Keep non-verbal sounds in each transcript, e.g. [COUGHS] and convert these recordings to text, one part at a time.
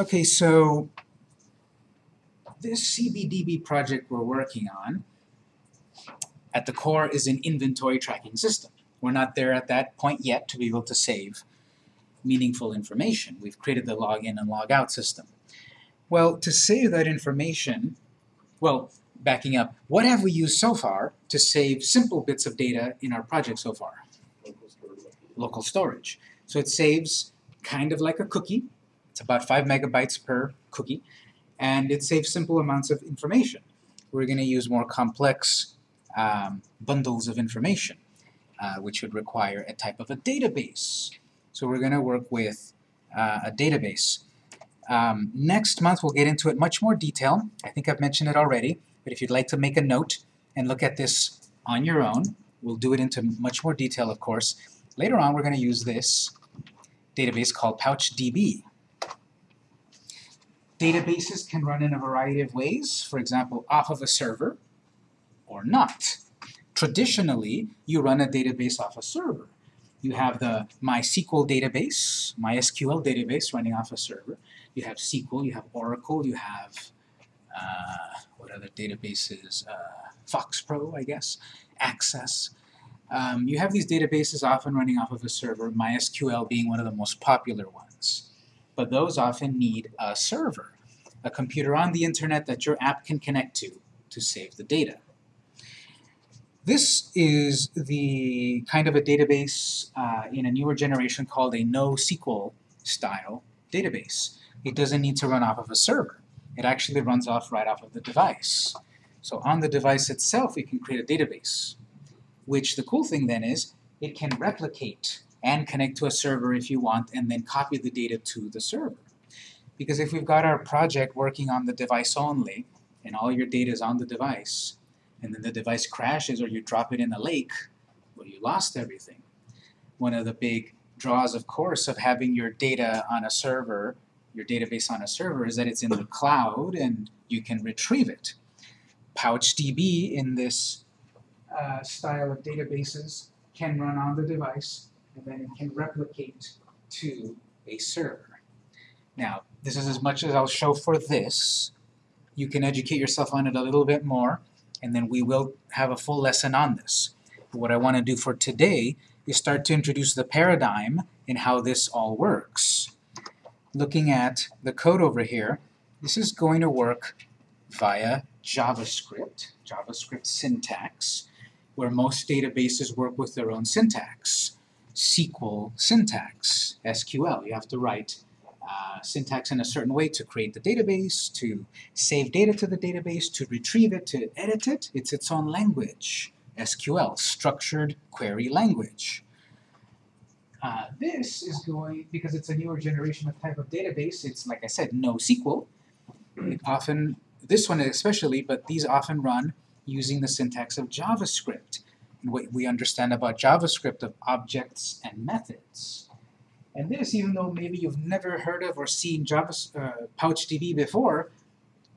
Okay, so this CBDB project we're working on, at the core is an inventory tracking system. We're not there at that point yet to be able to save meaningful information. We've created the login and logout system. Well, to save that information, well, backing up, what have we used so far to save simple bits of data in our project so far? Local storage. So it saves kind of like a cookie. It's about 5 megabytes per cookie. And it saves simple amounts of information. We're going to use more complex um, bundles of information, uh, which would require a type of a database. So we're going to work with uh, a database. Um, next month we'll get into it much more detail. I think I've mentioned it already, but if you'd like to make a note and look at this on your own, we'll do it into much more detail, of course. Later on we're going to use this database called PouchDB. Databases can run in a variety of ways, for example, off of a server or not. Traditionally, you run a database off a server. You have the MySQL database, MySQL database running off a server. You have SQL, you have Oracle, you have, uh, what other databases, uh, FoxPro, I guess, Access. Um, you have these databases often running off of a server, MySQL being one of the most popular ones. But those often need a server, a computer on the internet that your app can connect to to save the data. This is the kind of a database uh, in a newer generation called a NoSQL style database. It doesn't need to run off of a server. It actually runs off right off of the device. So on the device itself, we can create a database, which the cool thing then is it can replicate and connect to a server if you want, and then copy the data to the server. Because if we've got our project working on the device only, and all your data is on the device, and then the device crashes or you drop it in a lake, well, you lost everything. One of the big draws, of course, of having your data on a server, your database on a server, is that it's in the cloud and you can retrieve it. PouchDB in this uh, style of databases can run on the device and then it can replicate to a server. Now, this is as much as I'll show for this. You can educate yourself on it a little bit more and then we will have a full lesson on this. But what I want to do for today is start to introduce the paradigm in how this all works. Looking at the code over here, this is going to work via JavaScript, JavaScript syntax, where most databases work with their own syntax. SQL syntax, SQL. You have to write uh, syntax in a certain way to create the database, to save data to the database, to retrieve it, to edit it. It's its own language. SQL, Structured Query Language. Uh, this is going, because it's a newer generation of type of database, it's, like I said, NoSQL. It often, this one especially, but these often run using the syntax of JavaScript. What we understand about JavaScript of objects and methods. And this, even though maybe you've never heard of or seen Java, uh, PouchDB before,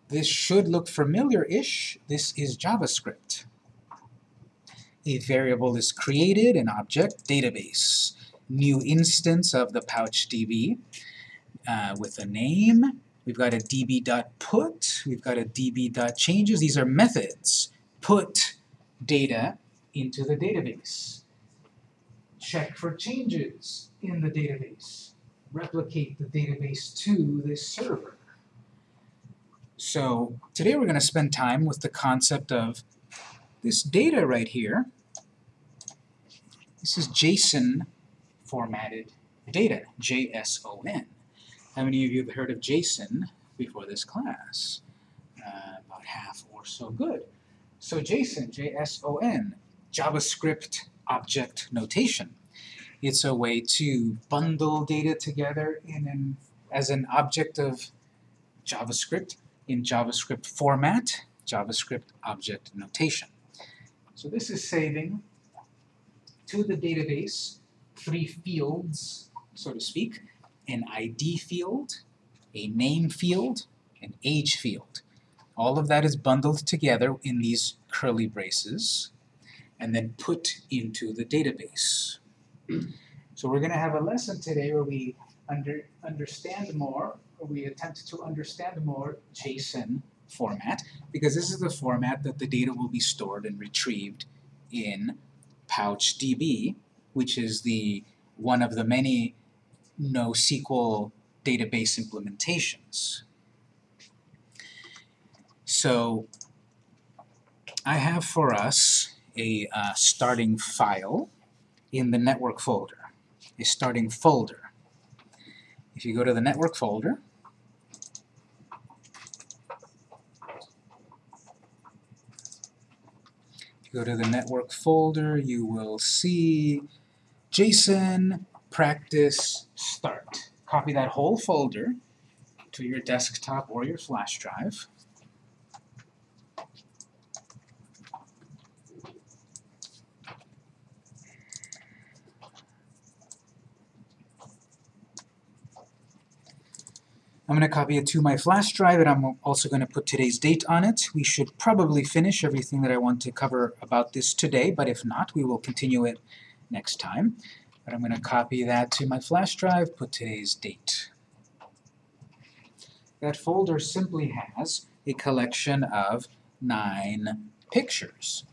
this should look familiar-ish. This is JavaScript. A variable is created, an object, database. New instance of the PouchDB uh, with a name. We've got a db.put, we've got a db.changes. These are methods. Put data into the database. Check for changes in the database. Replicate the database to this server. So today we're going to spend time with the concept of this data right here. This is JSON formatted data, JSON. How many of you have heard of JSON before this class? Uh, about half or so good. So JSON, J-S-O-N, JavaScript object notation. It's a way to bundle data together in an, as an object of JavaScript in JavaScript format, JavaScript object notation. So this is saving to the database three fields, so to speak, an ID field, a name field, an age field. All of that is bundled together in these curly braces and then put into the database. So we're going to have a lesson today where we under, understand more, we attempt to understand more JSON format, because this is the format that the data will be stored and retrieved in PouchDB, which is the one of the many NoSQL database implementations. So I have for us a uh, starting file in the network folder, a starting folder. If you go to the network folder, if you go to the network folder, you will see JSON practice start. Copy that whole folder to your desktop or your flash drive. I'm going to copy it to my flash drive, and I'm also going to put today's date on it. We should probably finish everything that I want to cover about this today, but if not, we will continue it next time. But I'm going to copy that to my flash drive, put today's date. That folder simply has a collection of nine pictures.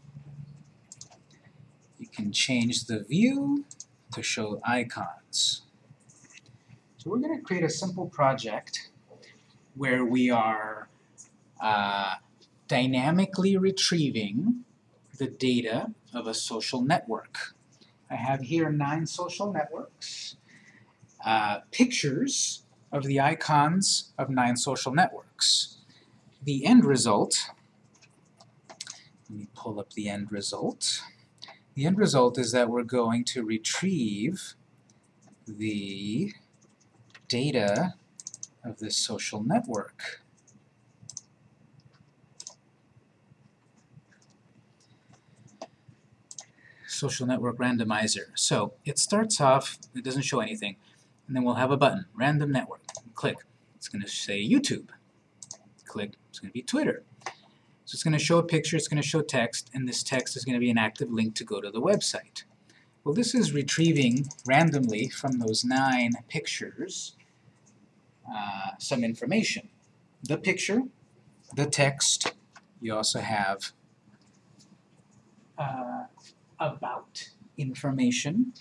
You can change the view to show icons. So we're going to create a simple project where we are uh, dynamically retrieving the data of a social network. I have here nine social networks, uh, pictures of the icons of nine social networks. The end result, let me pull up the end result. The end result is that we're going to retrieve the data of this social network. Social network randomizer. So it starts off, it doesn't show anything, and then we'll have a button, random network. Click. It's going to say YouTube. Click. It's going to be Twitter. So it's going to show a picture, it's going to show text, and this text is going to be an active link to go to the website. Well, this is retrieving randomly from those nine pictures uh, some information. The picture, the text, you also have uh, about information,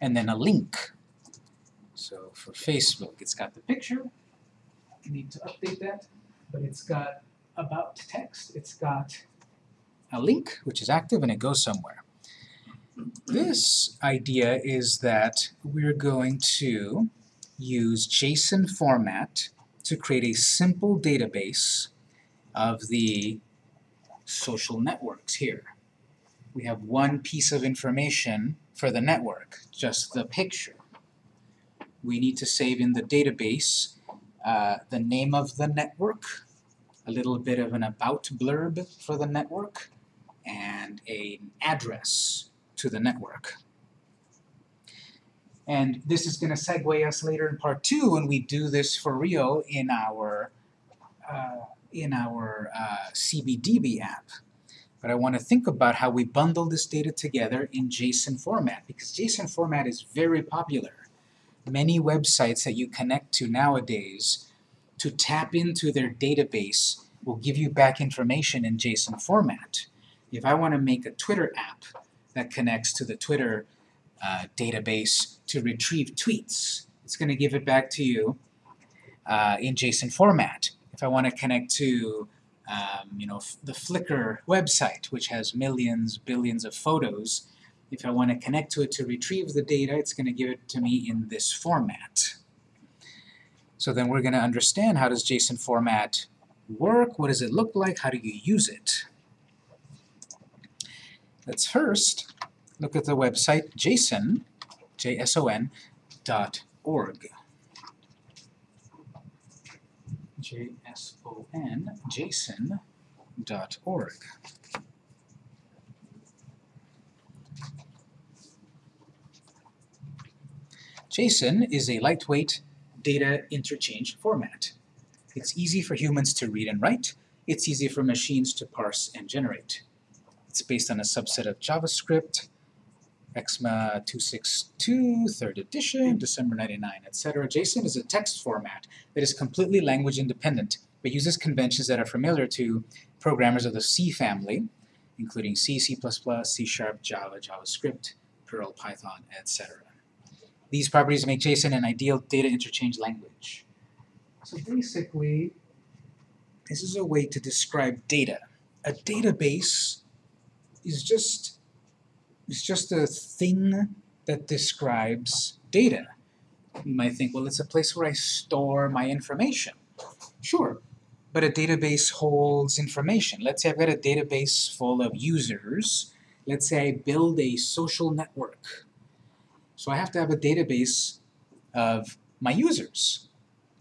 and then a link. So for Facebook, it's got the picture. You need to update that, but it's got about text. It's got a link, which is active, and it goes somewhere. This idea is that we're going to use JSON format to create a simple database of the social networks here. We have one piece of information for the network, just the picture. We need to save in the database uh, the name of the network, a little bit of an about blurb for the network, and an address to the network. And this is going to segue us later in part two when we do this for real in our uh, in our uh, CBDB app. But I want to think about how we bundle this data together in JSON format, because JSON format is very popular. Many websites that you connect to nowadays to tap into their database will give you back information in JSON format. If I want to make a Twitter app that connects to the Twitter uh, database to retrieve tweets. It's going to give it back to you uh, in JSON format. If I want to connect to um, you know, the Flickr website, which has millions, billions of photos, if I want to connect to it to retrieve the data, it's going to give it to me in this format. So then we're going to understand how does JSON format work, what does it look like, how do you use it. Let's first look at the website json, J-S-O-N, dot org. J-S-O-N, json dot org. JSON is a lightweight data interchange format. It's easy for humans to read and write. It's easy for machines to parse and generate. It's based on a subset of JavaScript, ECMA 262, third edition, December 99, etc. JSON is a text format that is completely language independent, but uses conventions that are familiar to programmers of the C family, including C, C++, C Sharp, Java, JavaScript, Perl, Python, etc. These properties make JSON an ideal data interchange language. So basically, this is a way to describe data. A database is just is just a thing that describes data. You might think, well, it's a place where I store my information. Sure, but a database holds information. Let's say I've got a database full of users. Let's say I build a social network. So I have to have a database of my users.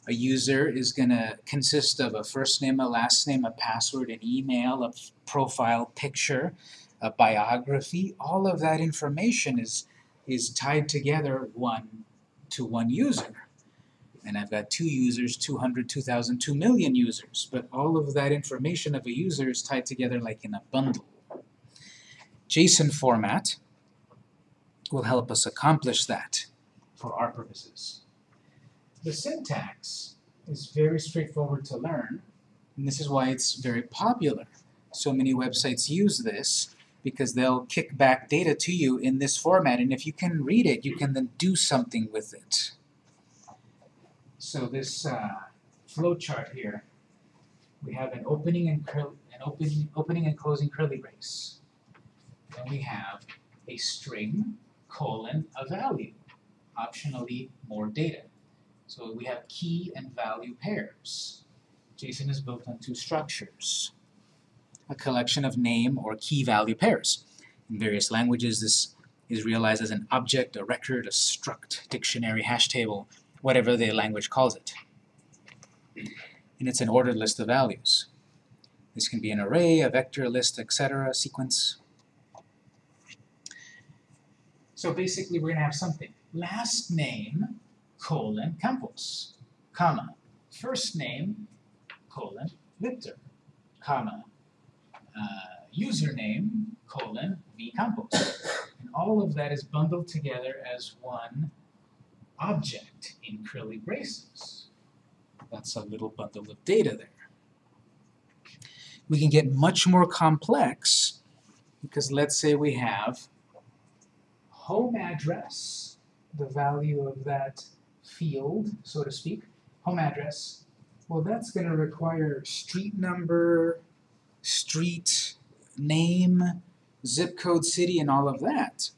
A user is going to consist of a first name, a last name, a password, an email, a profile picture, a biography. All of that information is, is tied together one to one user. And I've got two users, 200, 2,000, 2 million users. But all of that information of a user is tied together like in a bundle. JSON format will help us accomplish that for our purposes. The syntax is very straightforward to learn, and this is why it's very popular. So many websites use this because they'll kick back data to you in this format, and if you can read it, you can then do something with it. So this uh, flow chart here, we have an opening and an opening, opening and closing curly brace. Then we have a string colon a value, optionally more data. So we have key and value pairs. JSON is built on two structures. A collection of name or key value pairs. In various languages, this is realized as an object, a record, a struct, dictionary, hash table, whatever the language calls it. And it's an ordered list of values. This can be an array, a vector, list, etc., a sequence. So basically we're going to have something. Last name, colon, Campos, comma. First name, colon, Victor, comma. Uh, username, colon, v And all of that is bundled together as one object in curly braces. That's a little bundle of data there. We can get much more complex because let's say we have home address, the value of that field, so to speak, home address, well that's going to require street number, street name, zip code, city, and all of that.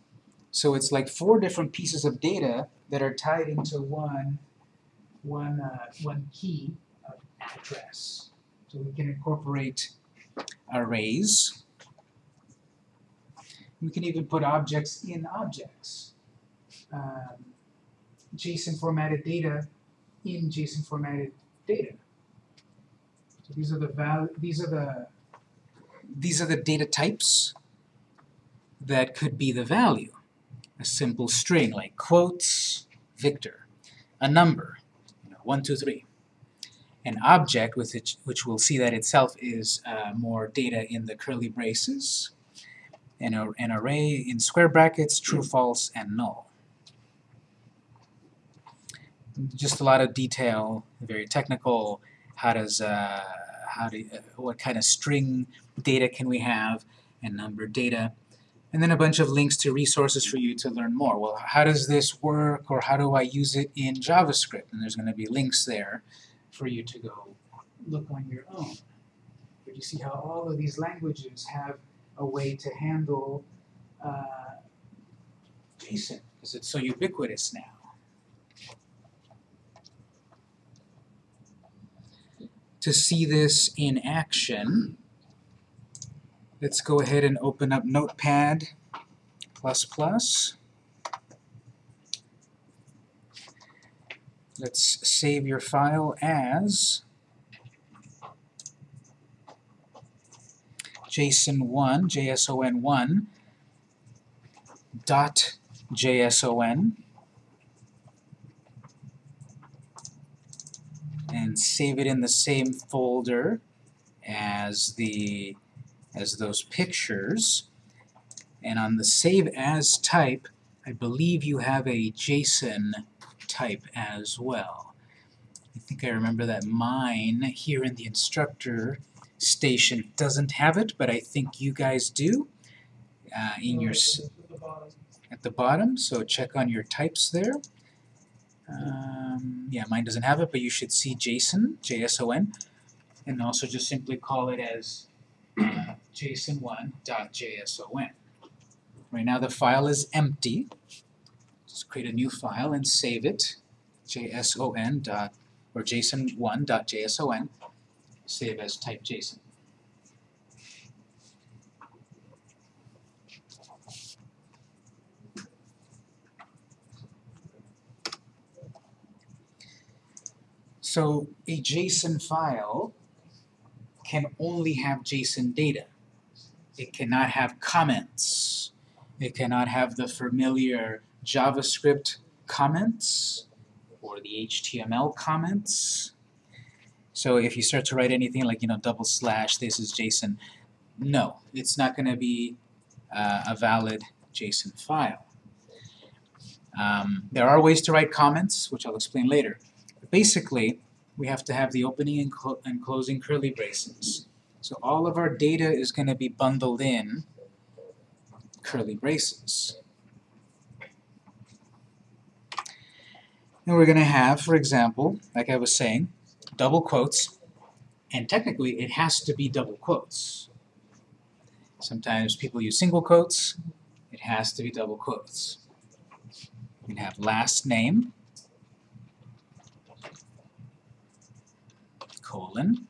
So it's like four different pieces of data that are tied into one, one, uh, one key of address. So we can incorporate arrays. We can even put objects in objects. Um, JSON formatted data in JSON formatted data. So these are the val these are the these are the data types that could be the value a simple string like quotes, Victor, a number, you know, 1, 2, 3. An object with which, which we'll see that itself is uh, more data in the curly braces, and a, an array in square brackets, true, false, and null. Just a lot of detail, very technical. How does uh, how do uh, what kind of string data can we have, and number data and then a bunch of links to resources for you to learn more. Well, how does this work, or how do I use it in JavaScript? And there's going to be links there for you to go look on your own. But you see how all of these languages have a way to handle uh, JSON, because it's so ubiquitous now. To see this in action, Let's go ahead and open up Notepad++. Let's save your file as JSON1, JSON1 dot JSON and save it in the same folder as the as those pictures. And on the save as type, I believe you have a JSON type as well. I think I remember that mine here in the instructor station doesn't have it, but I think you guys do uh, in your at the bottom. So check on your types there. Um, yeah, mine doesn't have it, but you should see JSON, J-S-O-N, and also just simply call it as [CLEARS THROAT] JSON1.json. Right now the file is empty. Just create a new file and save it, JSON dot or JSON1.json. Save as type JSON. So a JSON file can only have JSON data. It cannot have comments. It cannot have the familiar JavaScript comments or the HTML comments. So if you start to write anything like, you know, double slash, this is JSON, no, it's not going to be uh, a valid JSON file. Um, there are ways to write comments, which I'll explain later. But basically, we have to have the opening and, clo and closing curly braces. So all of our data is going to be bundled in curly braces. And we're going to have, for example, like I was saying, double quotes, and technically it has to be double quotes. Sometimes people use single quotes, it has to be double quotes. We have last name, colon,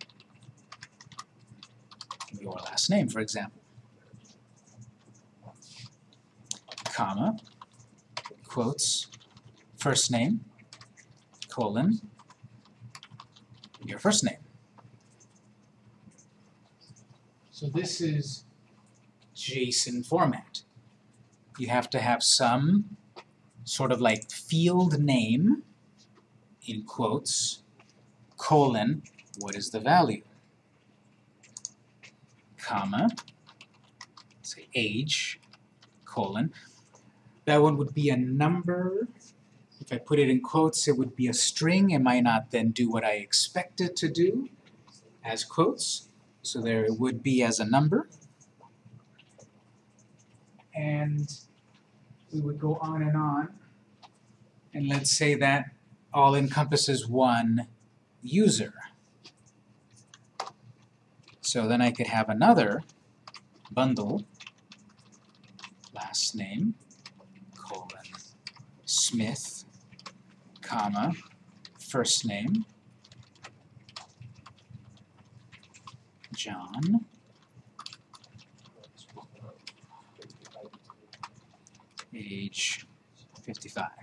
your last name, for example, comma, quotes, first name, colon, your first name. So this is JSON format. You have to have some sort of like field name in quotes, colon, what is the value? Comma, say age, colon. That one would be a number if I put it in quotes, it would be a string. It might not then do what I expect it to do as quotes. So there it would be as a number. And we would go on and on. And let's say that all encompasses one user. So then I could have another bundle, last name, colon, Smith, comma, first name, John, age 55.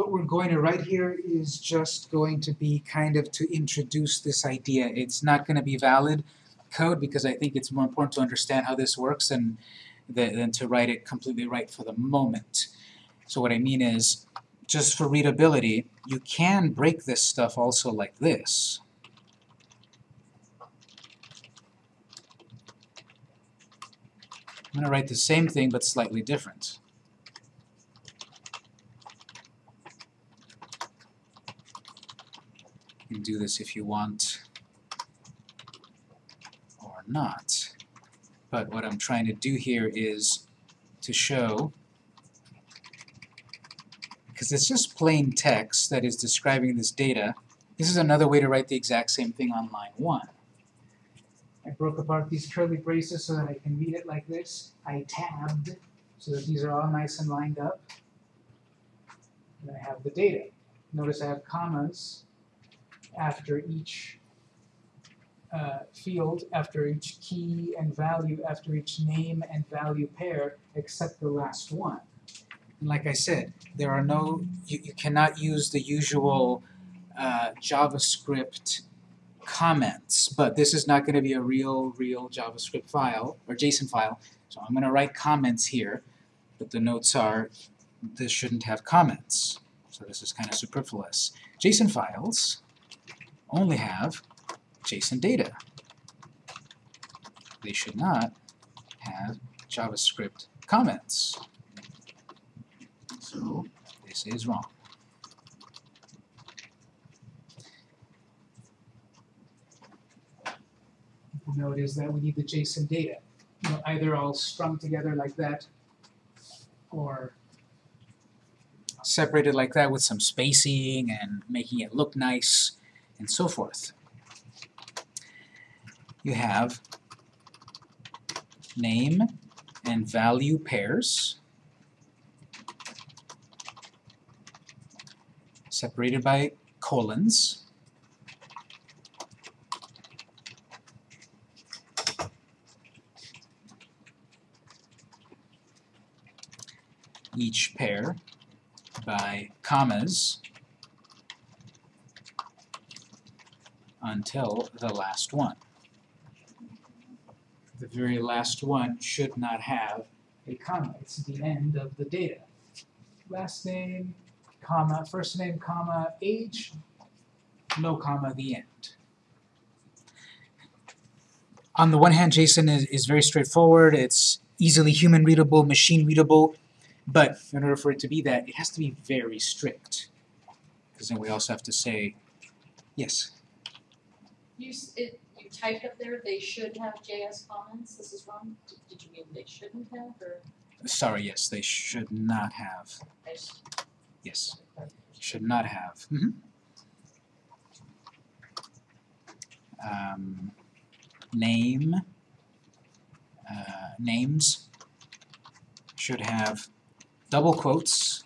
What we're going to write here is just going to be kind of to introduce this idea. It's not going to be valid code because I think it's more important to understand how this works and than to write it completely right for the moment. So what I mean is, just for readability, you can break this stuff also like this. I'm going to write the same thing but slightly different. You can do this if you want or not. But what I'm trying to do here is to show, because it's just plain text that is describing this data, this is another way to write the exact same thing on line 1. I broke apart these curly braces so that I can read it like this. I tabbed so that these are all nice and lined up. And I have the data. Notice I have commas after each uh, field after each key and value after each name and value pair except the last one. And like I said, there are no, you, you cannot use the usual uh, JavaScript comments, but this is not going to be a real, real JavaScript file or JSON file, so I'm going to write comments here, but the notes are this shouldn't have comments, so this is kind of superfluous. JSON files only have JSON data. they should not have JavaScript comments. So this is wrong. Note is that we need the JSON data, you know, either all strung together like that, or Separated like that with some spacing and making it look nice and so forth. You have name and value pairs separated by colons. Each pair by commas until the last one. The very last one should not have a comma. It's the end of the data. Last name, comma, first name, comma, age, no comma, the end. On the one hand, JSON is, is very straightforward. It's easily human readable, machine readable, but in order for it to be that, it has to be very strict. Because then we also have to say, yes, You, s- it, you typed up there, they should have JS comments, this is wrong, did, did you mean they shouldn't have, or? sorry, yes, they should not have. I s- Yes, should not have. Mhm. Um, name, uh, names should have double quotes,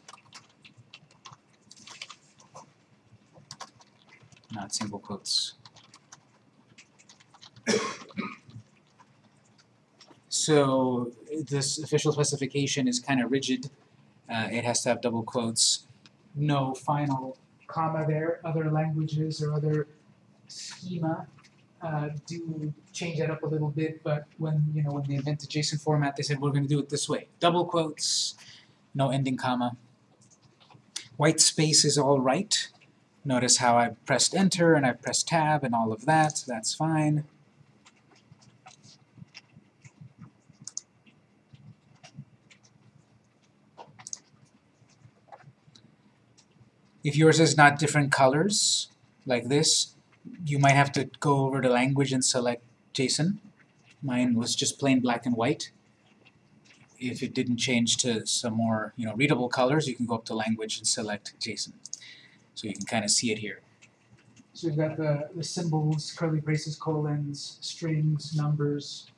not single quotes. So this official specification is kind of rigid. Uh, it has to have double quotes. No final comma there. Other languages or other schema uh, do change that up a little bit, but when, you know, when they invented JSON format, they said, we're gonna do it this way. double quotes, no ending comma. White space is all right. Notice how I pressed enter and I pressed tab and all of that, that's fine. If yours is not different colors, like this, you might have to go over to language and select JSON. Mine was just plain black and white if it didn't change to some more, you know, readable colors, you can go up to language and select JSON. So you can kind of see it here. So we've got the, the symbols, curly braces, colons, strings, numbers.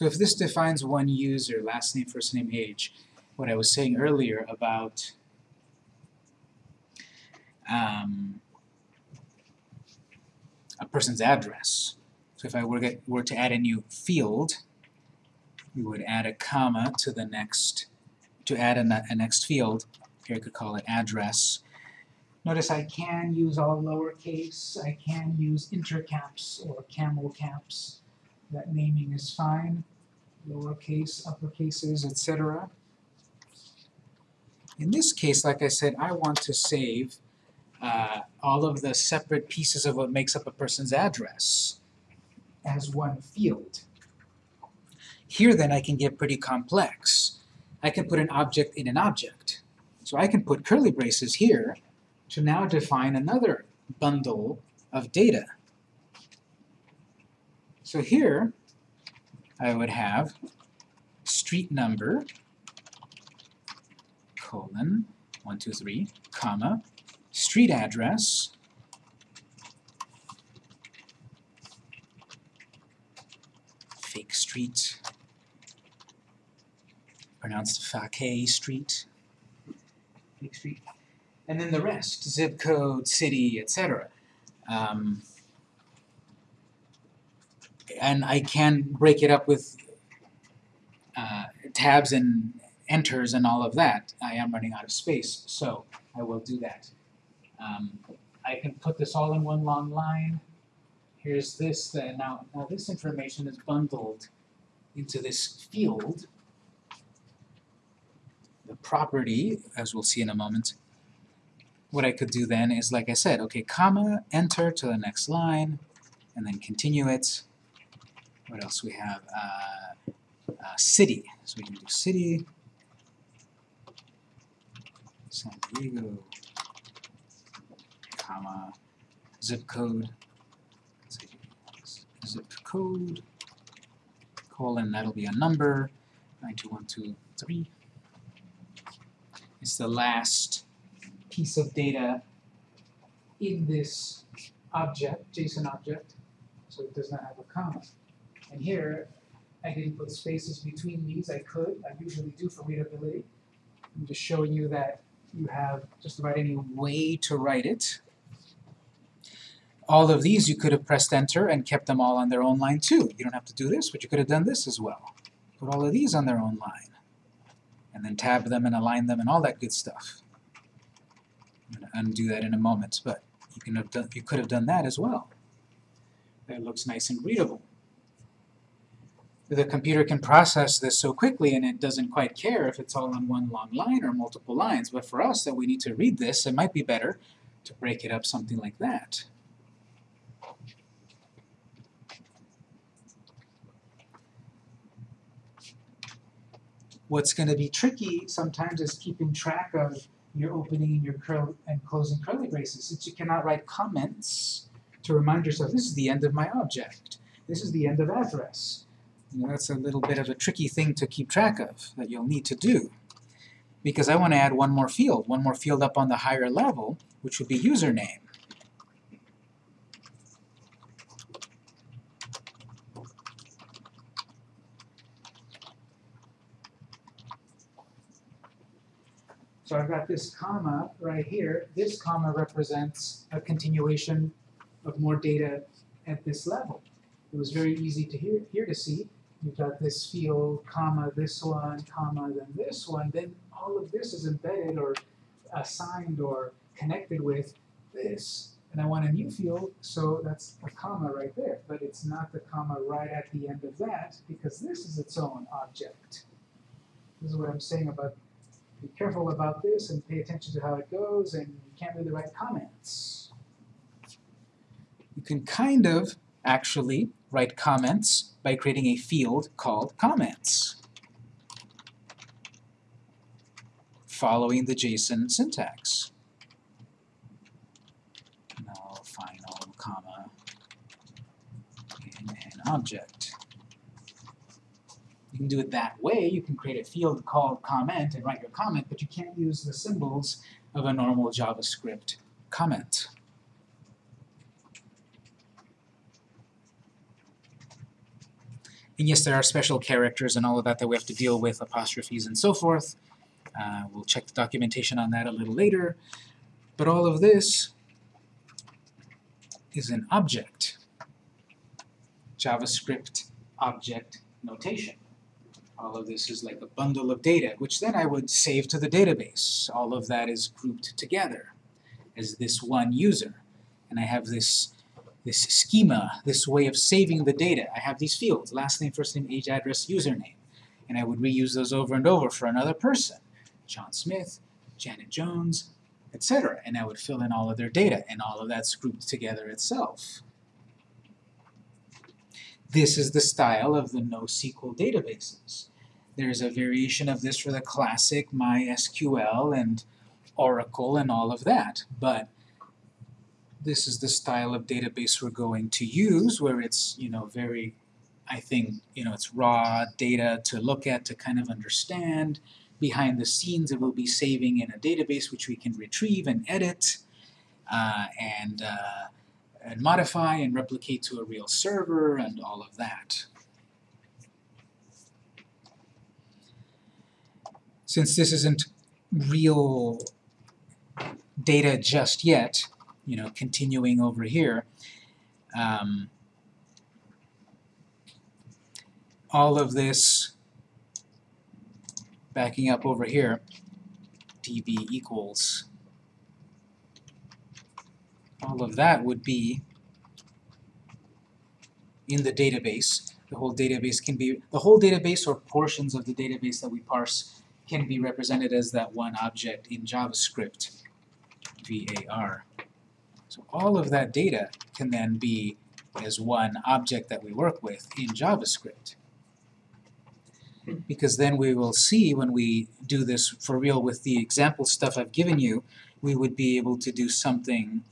So if this defines one user, last name, first name, age, what I was saying earlier about um, a person's address. So if I were, get, were to add a new field, we would add a comma to the next, to add a, a next field. Here I could call it address. Notice I can use all lowercase, I can use intercaps or camel caps. That naming is fine. Lowercase, uppercases, etc. In this case, like I said, I want to save uh, all of the separate pieces of what makes up a person's address. as one field. Here then I can get pretty complex. I can put an object in an object. So I can put curly braces here to now define another bundle of data. So here I would have street number colon 123 comma street address fake street pronounced Fake Street, Big Street. And then the rest, zip code, city, etc. um, and I can break it up with uh, tabs and enters and all of that. I am running out of space, so I will do that. Um, I can put this all in one long line. Here's this, then now, now this information is bundled into this field. the property, as we'll see in a moment, what I could do then is, like I said, okay, comma, enter to the next line, and then continue it. What else we have? Uh, uh, city. So we can do city, San Diego, comma, zip code, zip code, colon, that'll be a number, 92123. It's the last piece of data in this object, JSON object, so it does not have a comma. And here, I didn't put spaces between these, I could, I usually do for readability. I'm just showing you that you have just about any way to write it. All of these you could have pressed enter and kept them all on their own line too. You don't have to do this, but you could have done this as well. Put all of these on their own line. And then tab them and align them and all that good stuff. I'm going to undo that in a moment, but you, can have done, you could have done that as well. That looks nice and readable. The computer can process this so quickly and it doesn't quite care if it's all on one long line or multiple lines, but for us that we need to read this, it might be better to break it up something like that. What's going to be tricky sometimes is keeping track of your opening and your curl and closing curly braces. Since you cannot write comments to remind yourself, this is the end of my object. This is the end of address. That's a little bit of a tricky thing to keep track of that you'll need to do. Because I want to add one more field, one more field up on the higher level, which would be username. So I've got this comma right here. This comma represents a continuation of more data at this level. It was very easy to hear, here to see. You've got this field, comma, this one, comma, then this one. Then all of this is embedded or assigned or connected with this. And I want a new field, so that's a comma right there. But it's not the comma right at the end of that, because this is its own object. This is what I'm saying about be careful about this and pay attention to how it goes, and you can't the right comments. You can kind of actually write comments by creating a field called comments, following the JSON syntax. Null, final, comma, in an object. You can do it that way. You can create a field called comment and write your comment, but you can't use the symbols of a normal JavaScript comment. And yes, there are special characters and all of that that we have to deal with, apostrophes and so forth. Uh, we'll check the documentation on that a little later. But all of this is an object. JavaScript object notation. All of this is like a bundle of data, which then I would save to the database. All of that is grouped together as this one user. And I have this, this schema, this way of saving the data. I have these fields, last name, first name, age, address, username. And I would reuse those over and over for another person. John Smith, Janet Jones, etc. And I would fill in all of their data, and all of that's grouped together itself. This is the style of the NoSQL databases. There's a variation of this for the classic MySQL and Oracle and all of that, but this is the style of database we're going to use where it's, you know, very, I think, you know, it's raw data to look at, to kind of understand. Behind the scenes, it will be saving in a database which we can retrieve and edit uh, and, uh, and modify and replicate to a real server and all of that. since this isn't real data just yet, you know, continuing over here, um, all of this backing up over here, db equals, all of that would be in the database. The whole database can be, the whole database or portions of the database that we parse can be represented as that one object in JavaScript, var. So all of that data can then be as one object that we work with in JavaScript. Because then we will see when we do this for real with the example stuff I've given you, we would be able to do something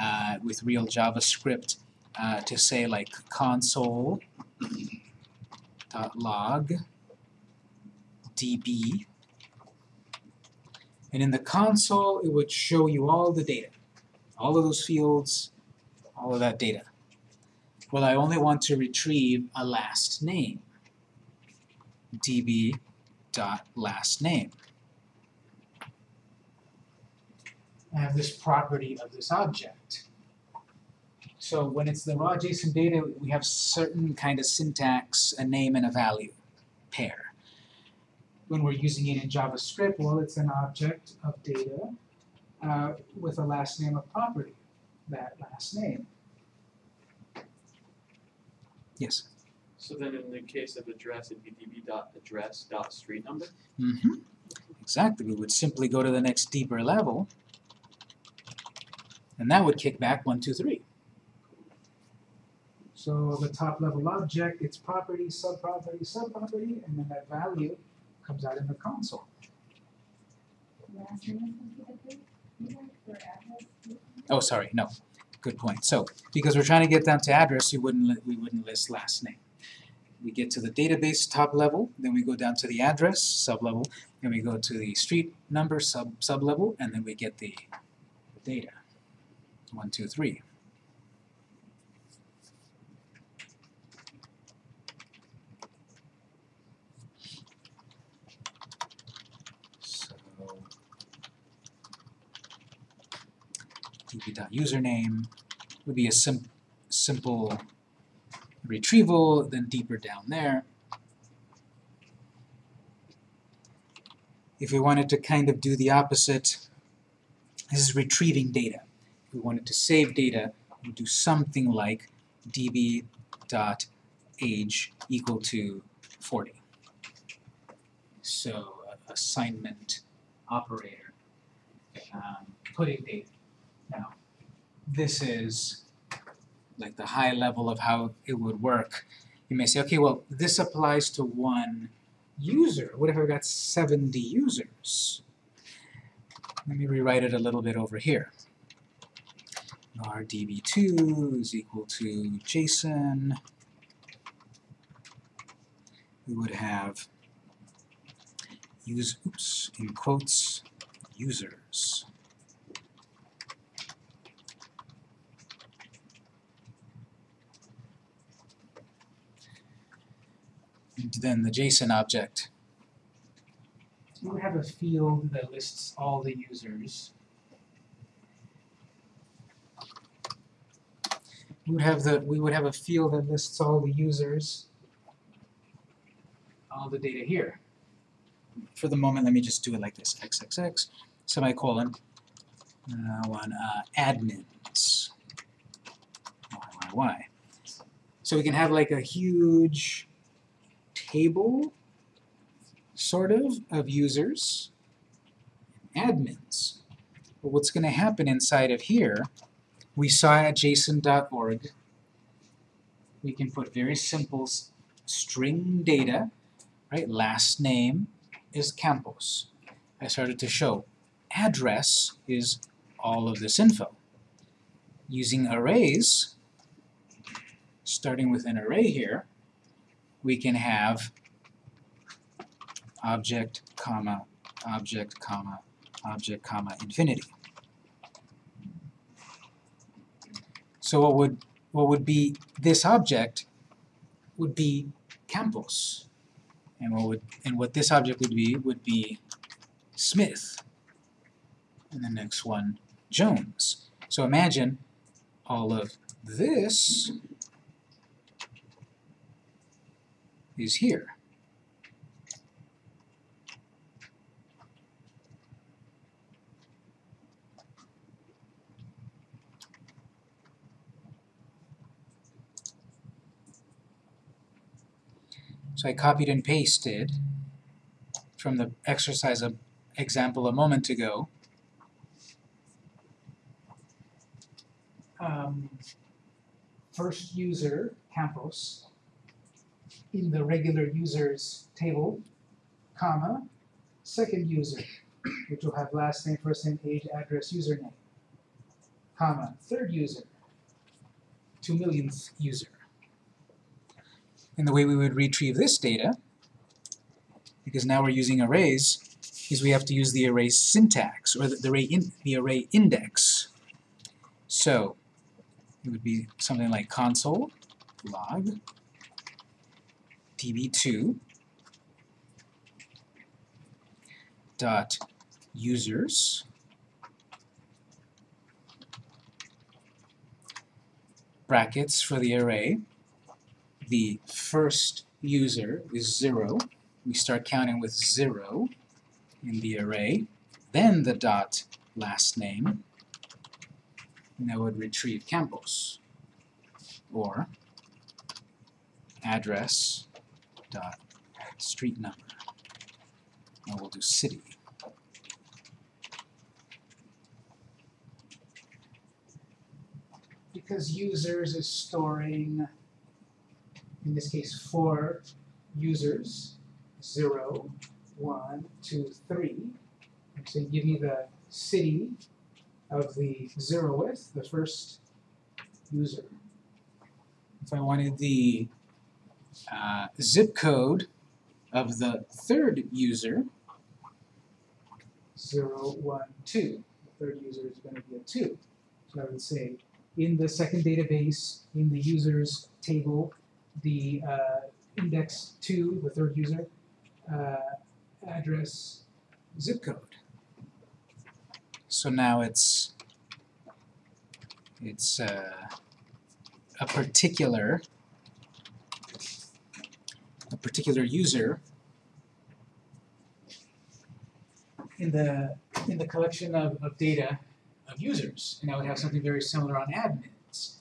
uh, with real JavaScript uh, to say like console log db and in the console it would show you all the data all of those fields all of that data well I only want to retrieve a last name db dot last name I have this property of this object. So when it's the raw JSON data, we have certain kind of syntax, a name and a value pair. When we're using it in JavaScript, well, it's an object of data uh, with a last name of property, that last name. Yes. So then in the case of address, it'd be db dot address dot street number? Mm-hmm. Exactly. We would simply go to the next deeper level, and that would kick back one, two, three. So the top level object, its property, subproperty, subproperty, and then that value comes out in the console. Oh, sorry, no. Good point. So, because we're trying to get down to address, you wouldn't we wouldn't list last name. We get to the database top level, then we go down to the address sub level, then we go to the street number sub sub level, and then we get the data. One, two, three. db.username would be a sim simple retrieval, then deeper down there. If we wanted to kind of do the opposite, this is retrieving data. If we wanted to save data, we do something like db.age equal to 40. So, assignment operator, um, putting data. Now, this is like the high level of how it would work. You may say, okay, well, this applies to one user. What if I've got 70 users? Let me rewrite it a little bit over here. rdb2 is equal to JSON. We would have use, oops, in quotes, users. Then the JSON object. We would have a field that lists all the users. we would have the we would have a field that lists all the users. All the data here. For the moment let me just do it like this. Xxx semicolon and I want uh, admins. Y. So we can have like a huge table sort of of users admins but what's going to happen inside of here we saw at json.org, we can put very simple string data, right? Last name is Campos. I started to show address is all of this info. Using arrays, starting with an array here, we can have object, comma, object, comma, object, comma, infinity. So what would what would be this object would be Campos. And what would and what this object would be would be Smith. And the next one Jones. So imagine all of this is here. So I copied and pasted from the exercise example a moment ago, um, first user, Campos, in the regular users table, comma, second user, which will have last name, first name, age, address, username, comma, third user, two millionth user. and the way we would retrieve this data, because now we're using arrays, is we have to use the array syntax, or the, the array in, the array index. So, it would be something like console log db2 dot users brackets for the array. The first user is zero. We start counting with zero in the array. Then the dot last name and that would retrieve Campos or address dot street number and we'll do city because users is storing, in this case, four users, zero, one, two, three. I'm saying give me the city of the zeroth, the first user. if I wanted the uh, zip code of the third user zero, one, two. The third user is going to be a two. So I would say in the second database, in the users table, the uh, index two, the third user, uh, address, zip code. So now it's it's uh, a particular a particular user in the in the collection of, of data of users, and I would have something very similar on admins.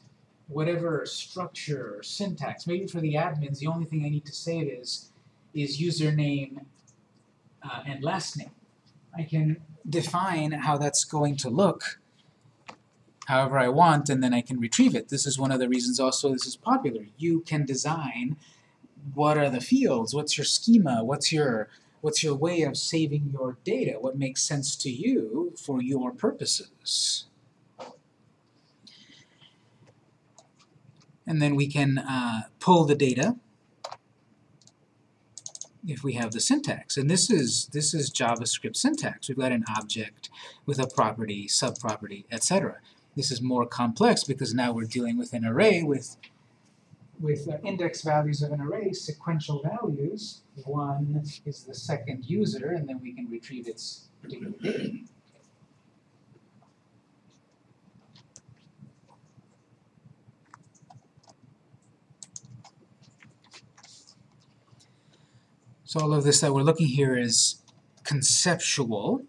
Whatever structure or syntax, maybe for the admins, the only thing I need to save is is username uh, and last name. I can define how that's going to look however I want and then I can retrieve it. This is one of the reasons also this is popular. You can design what are the fields, what's your schema, what's your what's your way of saving your data, what makes sense to you for your purposes. And then we can uh, pull the data if we have the syntax. And this is this is JavaScript syntax. We've got an object with a property, subproperty, etc. This is more complex because now we're dealing with an array with with uh, index values of an array, sequential values. One is the second user, and then we can retrieve its particular data. So all of this that we're looking here is conceptual,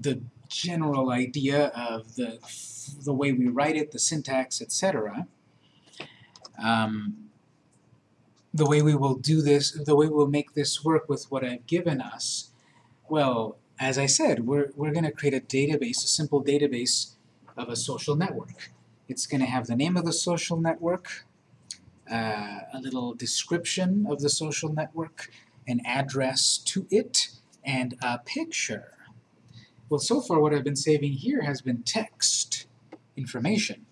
the general idea of the, the way we write it, the syntax, etc. Um, the way we will do this, the way we'll make this work with what I've given us, well, as I said, we're, we're going to create a database, a simple database of a social network. It's going to have the name of the social network, uh, a little description of the social network, an address to it, and a picture. Well, so far what I've been saving here has been text information.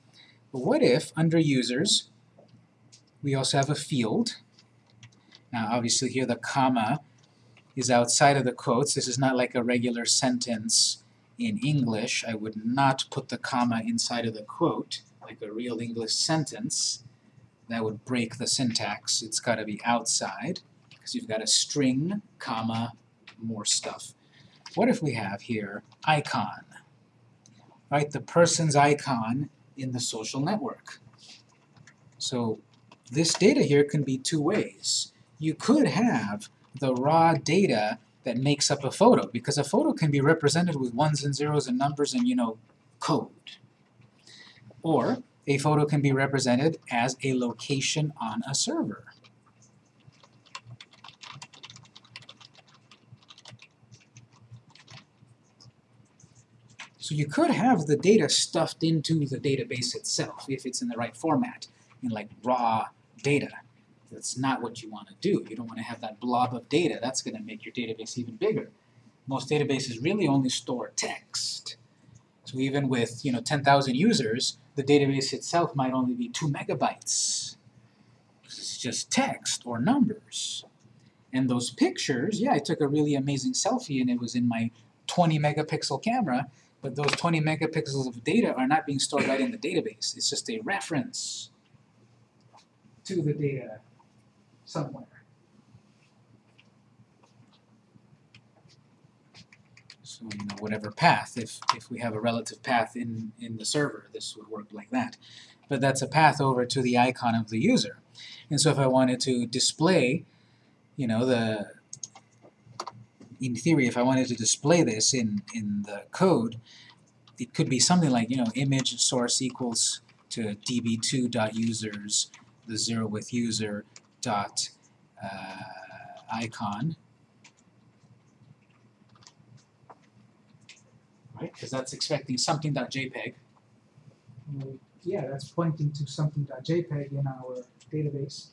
But what if, under users, we also have a field. Now obviously here the comma is outside of the quotes. This is not like a regular sentence in English. I would not put the comma inside of the quote like a real English sentence. That would break the syntax. It's got to be outside because you've got a string, comma, more stuff. What if we have here icon? Right, the person's icon in the social network. So this data here can be two ways. You could have the raw data that makes up a photo, because a photo can be represented with ones and zeros and numbers and, you know, code. Or a photo can be represented as a location on a server. So you could have the data stuffed into the database itself if it's in the right format, in like raw data. That's not what you want to do. You don't want to have that blob of data. That's going to make your database even bigger. Most databases really only store text. So even with you know 10,000 users, the database itself might only be 2 megabytes. It's just text or numbers. And those pictures, yeah, I took a really amazing selfie and it was in my 20 megapixel camera, but those 20 megapixels of data are not being stored right in the database. It's just a reference. To the data somewhere. So you know whatever path, if if we have a relative path in in the server, this would work like that. But that's a path over to the icon of the user. And so if I wanted to display, you know, the in theory, if I wanted to display this in in the code, it could be something like you know image source equals to db2.users the zero with user dot uh, icon right? Because that's expecting something something.jpg. Well, Yeah, that's pointing to something.jpg in our database.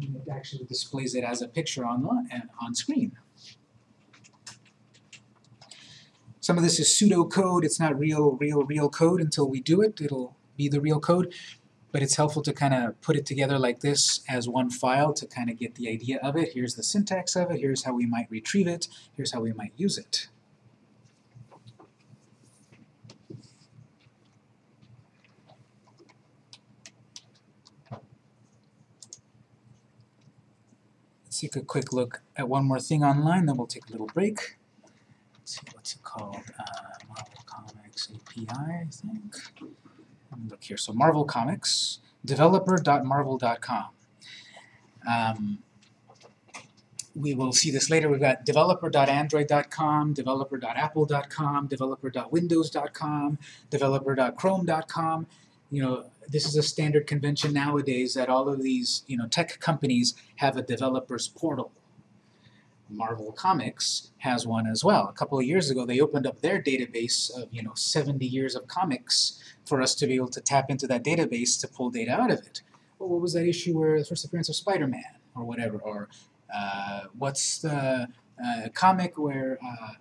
And it actually displays it as a picture online and on screen. Some of this is pseudocode. It's not real, real, real code until we do it. It'll be the real code. But it's helpful to kind of put it together like this as one file to kind of get the idea of it. Here's the syntax of it. Here's how we might retrieve it. Here's how we might use it. Let's take a quick look at one more thing online, then we'll take a little break. Let's see, what's it called? Uh, Marvel Comics API, I think. Look here. So Marvel Comics, developer.marvel.com. Um, we will see this later. We've got developer.android.com, developer.apple.com, developer.windows.com, developer.chrome.com. You know, this is a standard convention nowadays that all of these, you know, tech companies have a developers portal. Marvel Comics has one as well. A couple of years ago, they opened up their database of, you know, 70 years of comics for us to be able to tap into that database to pull data out of it. Well, what was that issue where the first appearance of Spider-Man or whatever, or uh, what's the uh, comic where uh,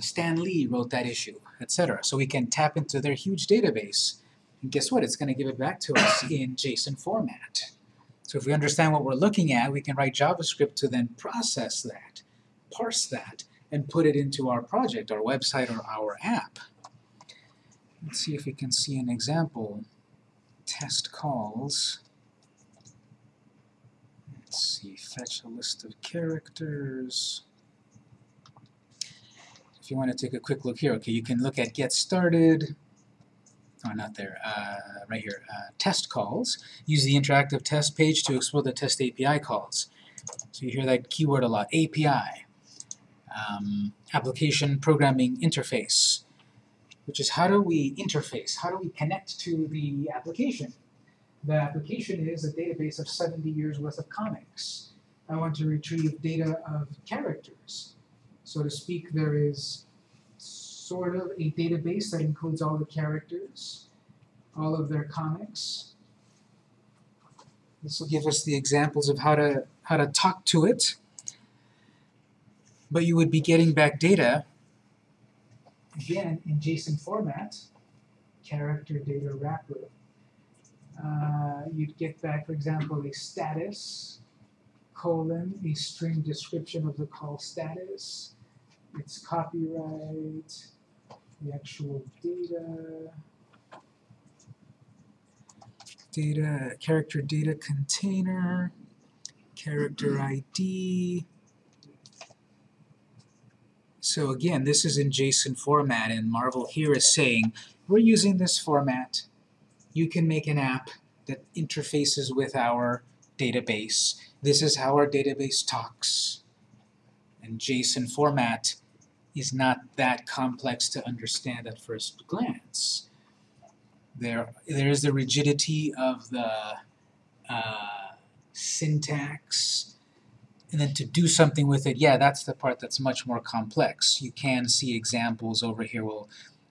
Stan Lee wrote that issue, etc. So we can tap into their huge database, and guess what? It's going to give it back to us [COUGHS] in JSON format. So if we understand what we're looking at, we can write JavaScript to then process that, parse that, and put it into our project, our website, or our app. Let's see if we can see an example. Test calls. Let's see, fetch a list of characters. If you want to take a quick look here, okay, you can look at get started. Oh, not there, uh, right here, uh, test calls. Use the interactive test page to explore the test API calls. So you hear that keyword a lot, API. Um, application Programming Interface, which is how do we interface, how do we connect to the application? The application is a database of 70 years worth of comics. I want to retrieve data of characters. So to speak, there is sort of a database that includes all the characters, all of their comics. This will give us the examples of how to how to talk to it. But you would be getting back data again in JSON format, character data wrapper. Uh, you'd get back, for example, a status, colon, a string description of the call status, its copyright, the actual data, data, character data container, character ID. So again, this is in JSON format, and Marvel here is saying, we're using this format. You can make an app that interfaces with our database. This is how our database talks. And JSON format is not that complex to understand at first glance. There, there is the rigidity of the uh, syntax, and then to do something with it, yeah, that's the part that's much more complex. You can see examples over here. We'll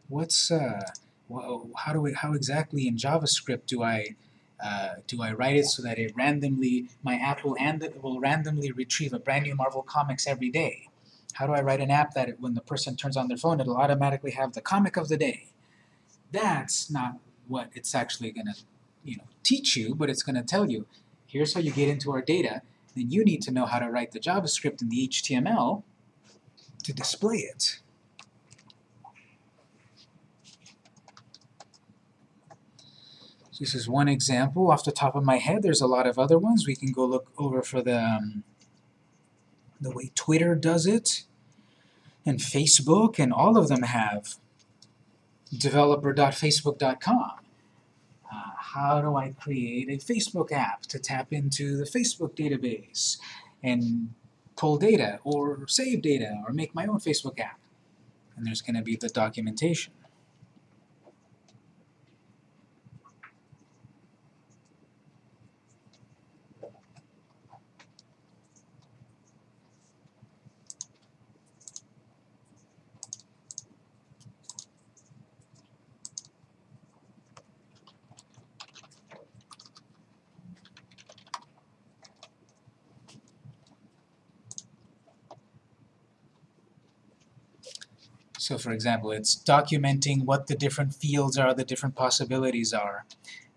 what's uh, wha- how do we, how exactly in JavaScript do I uh, do I write it so that it randomly my app will and will randomly retrieve a brand new Marvel comics every day? How do I write an app that it, when the person turns on their phone, it'll automatically have the comic of the day? That's not what it's actually going to, you know, teach you, but it's going to tell you, here's how you get into our data. Then you need to know how to write the JavaScript and the HTML to display it. This is one example off the top of my head. There's a lot of other ones. We can go look over for the um, the way Twitter does it, and Facebook, and all of them have developer.facebook.com. How do I create a Facebook app to tap into the Facebook database and pull data, or save data, or make my own Facebook app? And there's going to be the documentation. So for example, it's documenting what the different fields are, the different possibilities are.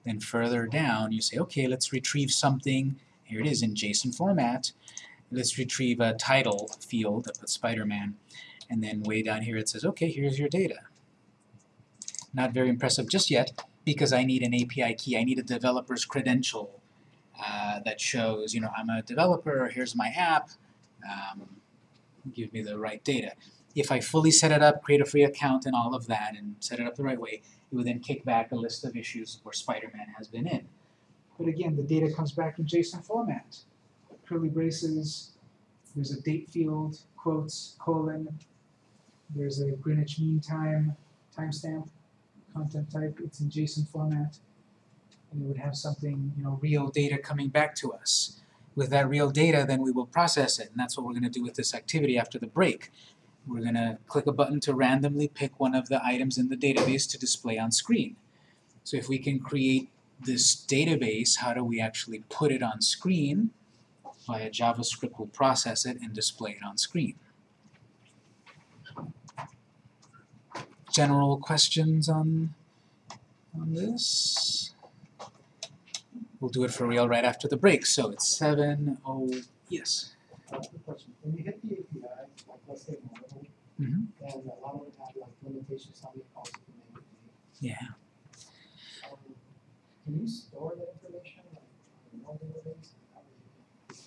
Then further down, you say, okay, let's retrieve something. Here it is in JSON format. Let's retrieve a title field of Spider-Man. And then way down here it says, okay, here's your data. Not very impressive just yet, because I need an API key. I need a developer's credential uh, that shows, you know, I'm a developer, here's my app, um, give me the right data if I fully set it up, create a free account and all of that, and set it up the right way, it would then kick back a list of issues where Spider-Man has been in. But again, the data comes back in JSON format. Curly braces, there's a date field, quotes, colon, there's a Greenwich Mean Time timestamp, content type, it's in JSON format. And it would have something, you know, Real data coming back to us. With that real data, then we will process it, and that's what we're going to do with this activity after the break. We're going to click a button to randomly pick one of the items in the database to display on screen. So if we can create this database, how do we actually put it on screen? Via JavaScript we'll process it and display it on screen. General questions on, on this? We'll do it for real right after the break. So it's 7 oh yes. Quick question, when you hit the API, let's say Marvel, Mhm. and a lot of them have like limitations many calls you can make. Yeah. Um, Can you store that information like on own database?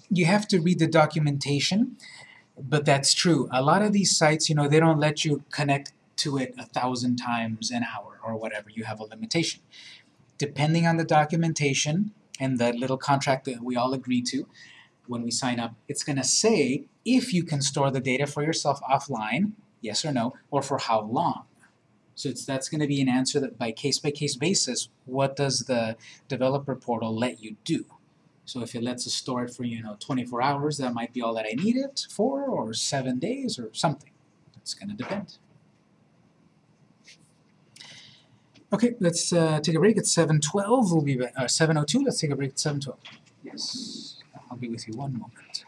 You have to read the documentation, but that's true. A lot of these sites, you know, they don't let you connect to it a thousand times an hour or whatever. You have a limitation. Depending on the documentation and the little contract that we all agree to when we sign up, it's going to say if you can store the data for yourself offline, yes or no, or for how long. So it's, that's going to be an answer that by case-by-case basis, what does the developer portal let you do? So if it lets us store it for, you know, 24 hours, that might be all that I need it for, or seven days, or something. It's gonna depend. Okay, let's uh, take a break at 7.12. We'll be back, uh, 7.02, let's take a break at 7.12. Yes, I'll be with you one moment.